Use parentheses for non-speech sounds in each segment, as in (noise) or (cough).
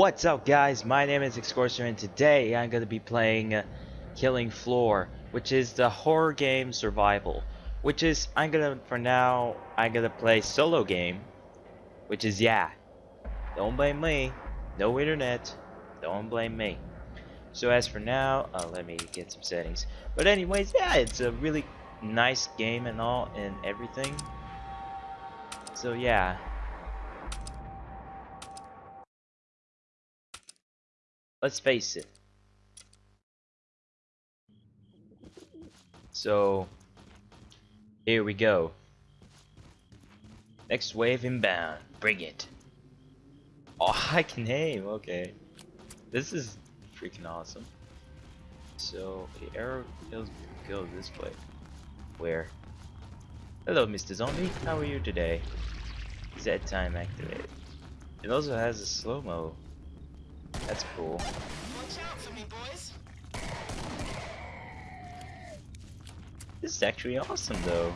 What's up guys, my name is Excorser and today I'm going to be playing uh, Killing Floor, which is the horror game survival. Which is, I'm gonna, for now, I'm gonna play solo game. Which is, yeah, don't blame me, no internet, don't blame me. So as for now, uh, let me get some settings. But anyways, yeah, it's a really nice game and all and everything. So yeah, let's face it. So, here we go. Next wave inbound. Bring it. Oh, (laughs) I can aim. Okay. This is freaking awesome. So, the arrow goes, goes this way. Where? Hello, Mr. Zombie. How are you today? Z time activated. It also has a slow-mo that's cool. Watch out for me, boys. This is actually awesome, though.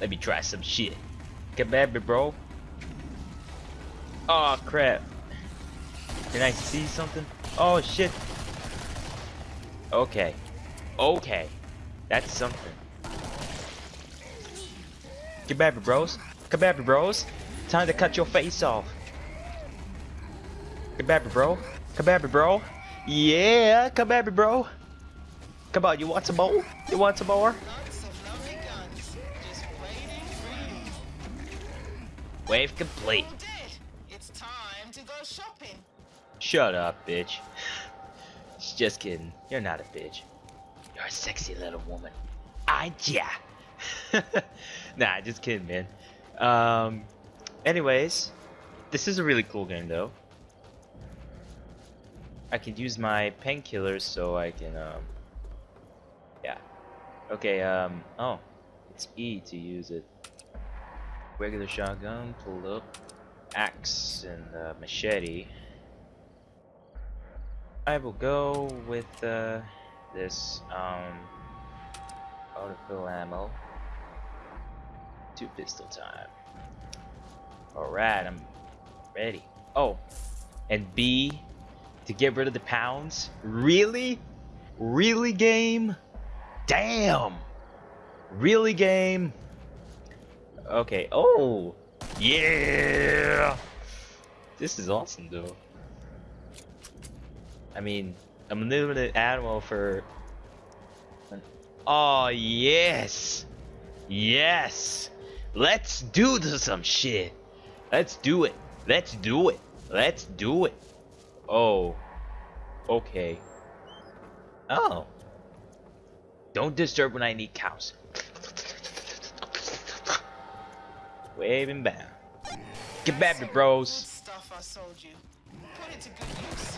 Let me try some shit. Come at me, bro. Oh crap. Can I see something? Oh shit. Okay. Okay. That's something. Back, bros. Back, bros. Time to cut your face off. Back, bro. Back, bro. Yeah, come back, bro. Come on, you want some more? You want some more? Wave complete. Shut up, bitch. Just kidding. You're not a bitch. You're a sexy little woman. I yeah. (laughs) nah, just kidding, man. Um, anyways, this is a really cool game, though. I can use my painkillers so I can, um, yeah. Okay, um, oh, it's E to use it. Regular shotgun, pull up, axe, and uh, machete. I will go with uh, this um, autofill ammo. Two pistol time. Alright, I'm ready. Oh, and B to get rid of the pounds? Really? Really, game? Damn! Really, game? Okay, oh! Yeah! This is awesome, though. I mean, unlimited ammo for... Oh, yes! Yes! Let's do some shit! Let's do it! Let's do it! Let's do it! Oh. Okay. Oh. Don't disturb when I need cows. Waving back. Get back, me Good bros. stuff I sold you. Put it to good use.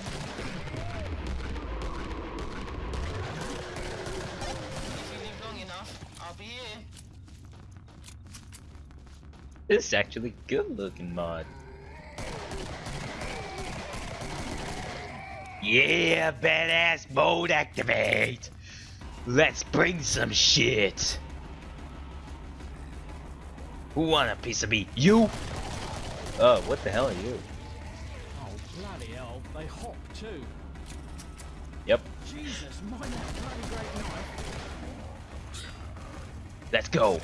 If you live long enough, I'll be here. This is actually good looking mod. Yeah, badass mode activate. Let's bring some shit. Who want a piece of me? You? Oh, what the hell are you? Oh, bloody hell, they hop too. Yep, Jesus, mind that bloody great knife. let's go.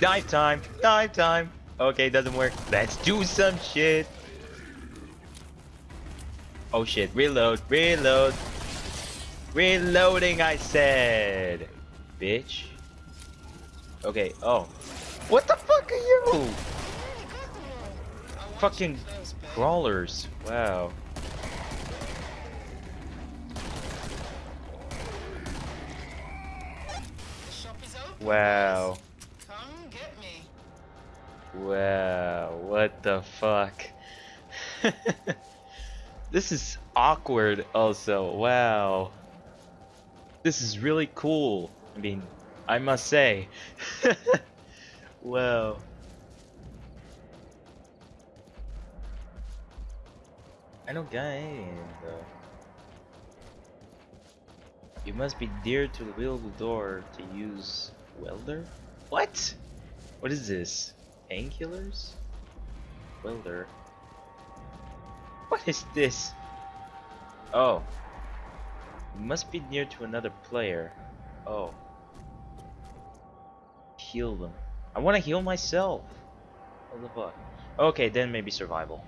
Dive time, dive time. Okay, doesn't work. Let's do some shit. Oh shit, reload, reload. Reloading, I said. Bitch. Okay, oh. What the fuck are you? Fucking crawlers. Wow. Wow. Wow. What the fuck? (laughs) this is awkward also. Wow. This is really cool. I mean, I must say. (laughs) wow. I don't got any though. You must be near to the wheel door to use welder? What? What is this? Painkillers? Welder. What is this? Oh. Must be near to another player. Oh. Heal them. I want to heal myself. What the fuck? Okay, then maybe survival.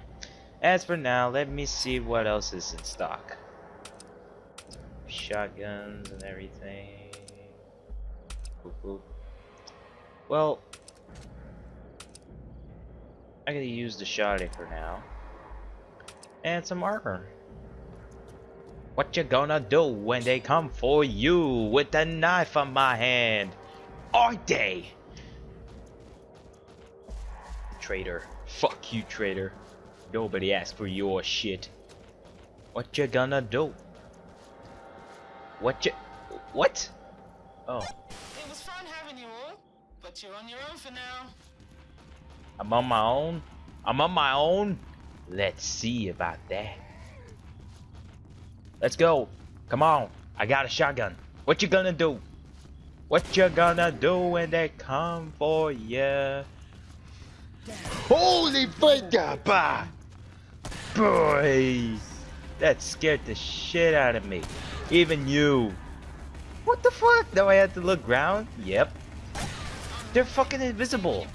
As for now, let me see what else is in stock. Shotguns and everything. Well, I gotta use the shotty for now. And some armor. What you gonna do when they come for you with a knife on my hand? Are they? Traitor. Fuck you, traitor. Nobody asked for your shit. What you gonna do? What you... What? Oh. It was fun having you all, but you're on your own for now. I'm on my own? I'm on my own? Let's see about that. Let's go. Come on. I got a shotgun. What you gonna do? What you gonna do when they come for ya? Holy fucker, bah! Boy! That scared the shit out of me. Even you. What the fuck? Now I have to look round? Yep. They're fucking invisible.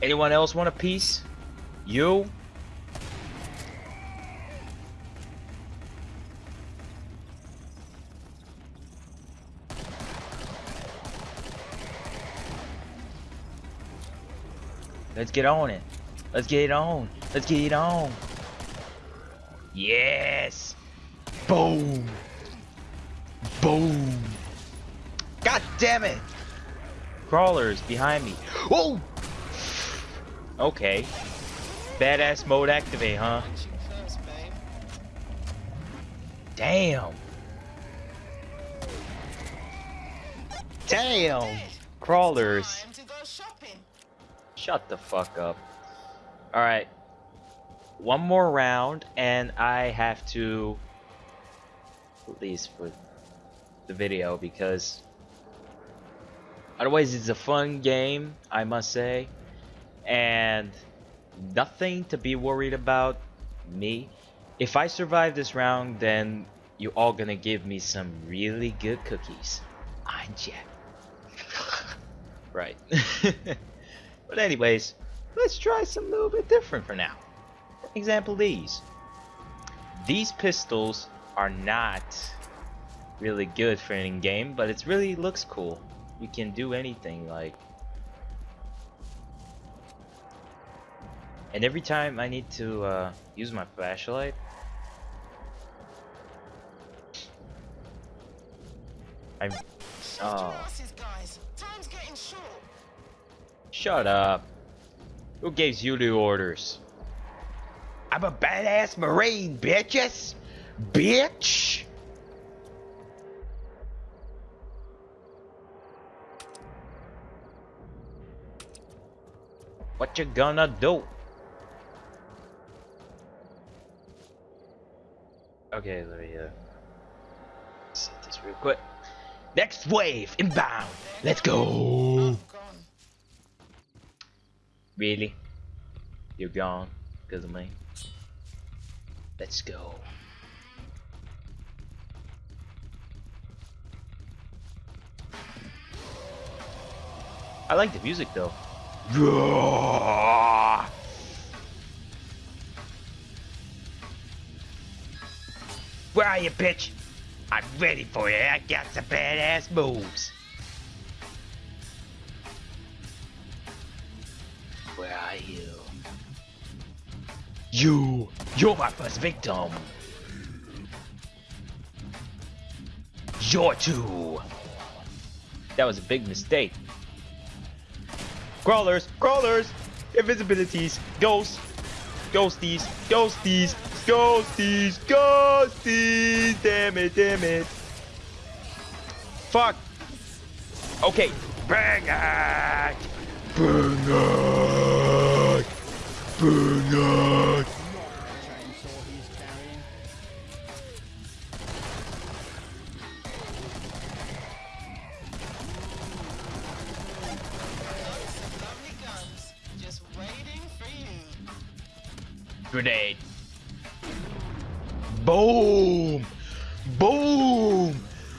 Anyone else want a piece? You? Let's get on it. Let's get it on. Let's get it on. Yes. Boom. Boom. God damn it. Crawlers behind me. Oh! Okay. Badass mode activate, huh? Damn. Damn. Crawlers. Shut the fuck up. Alright. One more round, and I have to. At least for the video, because. Otherwise, it's a fun game, I must say. And. Nothing to be worried about. Me. If I survive this round, then you all gonna give me some really good cookies. Aren't ya? (laughs) right. (laughs) But anyways, let's try some little bit different for now. For example, these. These pistols are not really good for any game, but it really looks cool. You can do anything like. And every time I need to uh, use my flashlight, I. Shut Oh. guys. Time's getting short. Shut up. Who gave you the orders? I'm a badass marine, bitches! Bitch! What you gonna do? Okay, let me uh set this real quick. Next wave inbound. Let's go. Really? You're gone because of me? Let's go. I like the music though. (laughs) Are you, bitch? I'm ready for you. I got some badass moves. Where are you? You! You're my first victim! You're two! That was a big mistake. Crawlers! Crawlers! Invisibilities! Ghosts! Ghosties! Ghosties! Ghosties! Ghosties! Damn it, damn it. Fuck. Okay. Bang it! Bang it! Bang it! Grenade. Boom! Boom!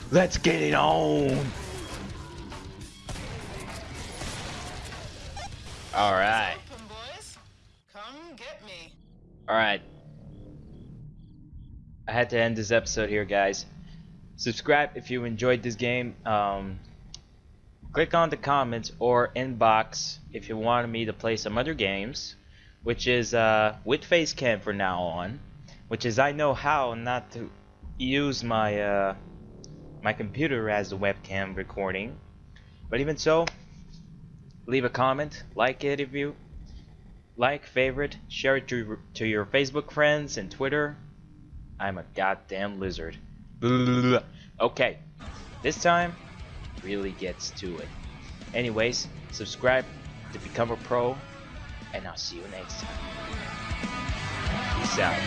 Let's get it on! all right come get me all right I had to end this episode here, guys. Subscribe if you enjoyed this game. Um, click on the comments or inbox if you wanted me to play some other games, which is uh, with Facecam for now on, which is I know how not to use my uh, my computer as the webcam recording. But even so, leave a comment, like it if you like, favorite, share it to, to your Facebook friends and Twitter. I'm a goddamn lizard. Okay, this time really gets to it. Anyways, subscribe to become a pro, and I'll see you next time. Peace out.